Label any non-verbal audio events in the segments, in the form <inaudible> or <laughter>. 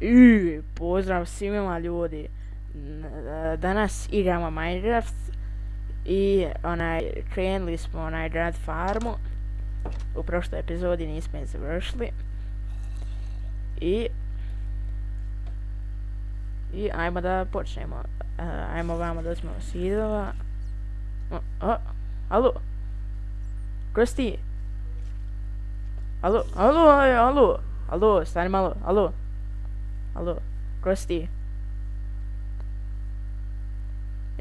I pozdrav svima ljudi. Danas igramo Minecraft i onaj krenuli smo onaj grad farmu. U prošloj epizodi nismo je završili. I i ajmo da počnemo. Uh, ajmo vamo da smo sidova. O, o, alo. Ko si ti? Alo, alo, alo. Alo, stani malo, alo. Alo, ko si ti?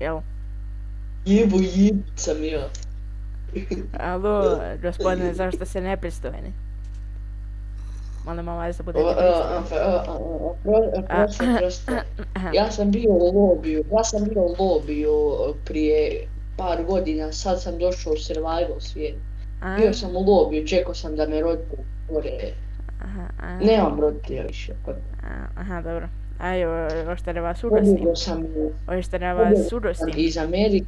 Jel? Jebo, jebo sam ja. Alo, <laughs> gospodine, zašto se nepristojni? Molim vas da budete pristojni. Ja sam bio u lobiju, ja sam bio u lobiju prije par godina, sad sam došao u survival svijet. Bio sam u lobiju, čekao sam da me roditelji gore. Aha, a, Nemam roditelja više. a, aha, dobro. Aj, o- hoćete da vas urostim? Pobjegao sam, Hoćete da vas sam urostim? iz Amerike,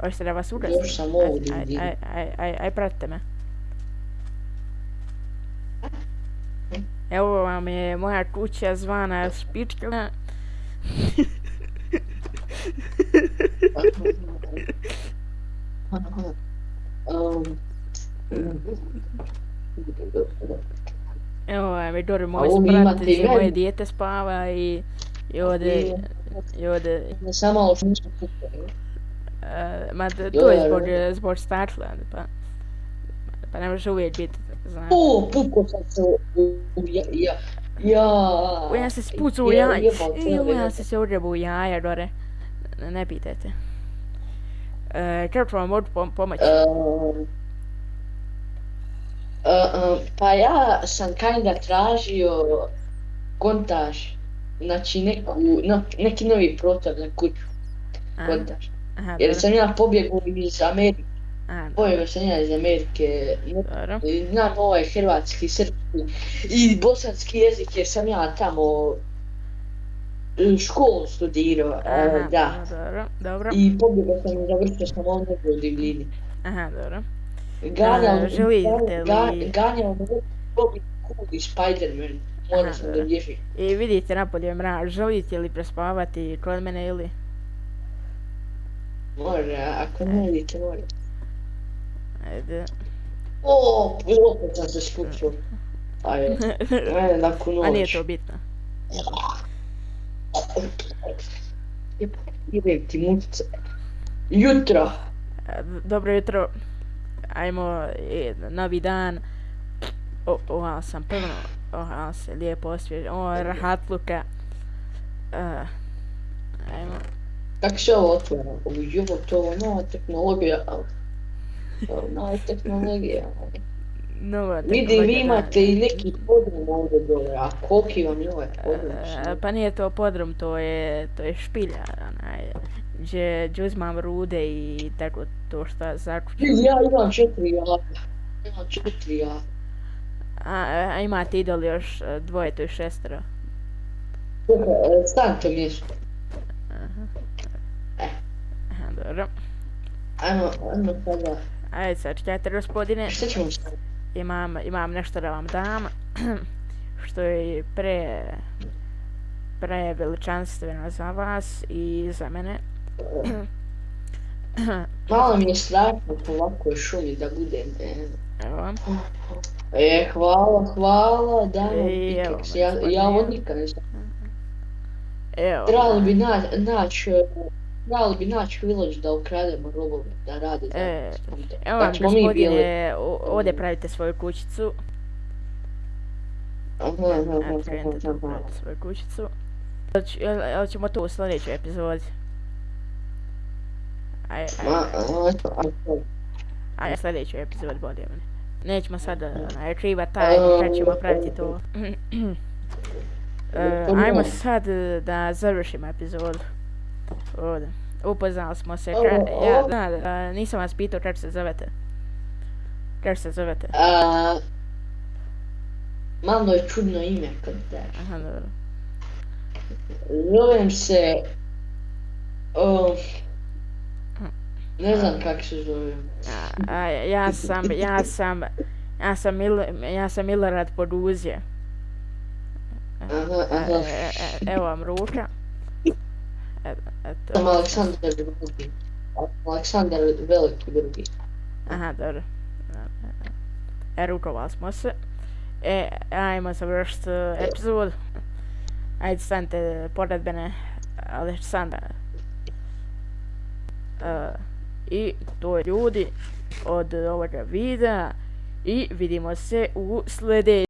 Hoćete da vas urostim? još sam ovdje. aj, aj, aj, aj, aj, pratite me. Evo vam je moja kuća zvana Špička. <laughs> Um, Evo je dole moj ovo sprat moje dijete spava i, i ovdje, i ovdje, Ne samo malo što nismo kupili. uh, ma to Jo, to je jo, zbog, zbog stakla, pa, pa ne može uvijek biti, znaš. O, pukao sam se u, ja, ja, ja. Se spucu u Je- jaja, u, ja se se odrebu u jaja, dore, ne, ne pitajte. Uh, kako ću vam mogu pom pomoći? Uh, um, pa ja sam kinda tražio kontaž, znači neku, no, neki novi protor na kuću, kontaž. aha, Jer sam ja pobjegao iz Amerike, a, pobjegao sam ja iz Amerike, znam ovaj hrvatski, srpski i bosanski jezik jer sam ja tamo e, školu studirao, e, aha, da. dobro, dobro, I pobjegao sam i završio sam ovdje u divljini. aha, dobro. Ganjao, A, želite ga, li- ganjao me Bobby Cool i Spider-Man. Morao Aha, sam da. I vidite napolje mrak, želite li prespavati kod mene ili? Mora, ako ne vidite, mora. Ajde. O, opet sam se skučio. Ajde, <laughs> ajde, nakon noć. A nije to bitno. Idem ti mučice. Jutro. Dobro jutro. Ajmo, e, novi dan. O, ova sam prvo, ova se lijepo osvježi. O, rahatluka. Uh, ajmo. Kako se ovo otvara? To je nova tehnologija. To je Nova tehnologija. Nova Vidi, vi tehnologija, imate i neki podrum ovdje dole, a koliki vam je ovaj podrum? E, pa nije to podrum, to je, to je špilja, onaj, gdje, gdje uzmam rude i tako to šta zakuću. Ja imam četiri jaka. Imam četiri jaka. A, a imate idoli još e, dvoje, to je šestero. E, stanite mjesto. Aha. E. Aha, dobro. Ajmo, ajmo sada. Ajde sad, čekajte gospodine, Šta ćemo sad? imam, imam nešto da vam dam, <clears throat> što je pre, pre veličanstveno za vas i za mene. Malo mi je strašno po ovakvoj šumi da budem. E, Evo, e hvala, hvala, da vam evo, pikeks. Ja, ja gospodine. ovo nikad ne znam. evo. Trebalo bi na, naći, e, trebalo bi naći village da ukrademo robove, da rade E. Evo vam smo mi bili. gospodine, ovdje pravite svoju kućicu. Aha, aha, Evo, aha, krenite tu aha. pravite svoju kućicu. Jel ć- Jel, jel ćemo to u sljedećoj epizodi? Aj, aj, Ma, aj. a, a, Ajde, sljedeću epizod bolje mene. Nećemo sad onaj otkrivat tajnu kad ćemo praviti to. <clears throat> E, ajmo sad e, da završimo epizodu. Ovdje. Upoznali smo se, ka, ja, da, da, nisam vas pitao kako se zovete. Kako se zovete? a, malo je čudno ime kad daš. Aha, dobro. Zovem se... O, ne znam kako se zovem. A, a, ja sam, ja sam, ja sam, Mil, ja sam Milorad Poduzje. Aha, Aha, E, e, e, evo vam ruka. E, eto. Sam Aleksandar drugi. Aleksandar veliki drugi. Aha, dobro. E, rukovali smo se. E, ajmo završiti epizodu. Ajde, stanite pored mene, Aleksandar. E, I to je ljudi od ovoga videa. I vidimo se u sljedećem.